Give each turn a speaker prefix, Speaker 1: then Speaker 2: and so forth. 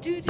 Speaker 1: do do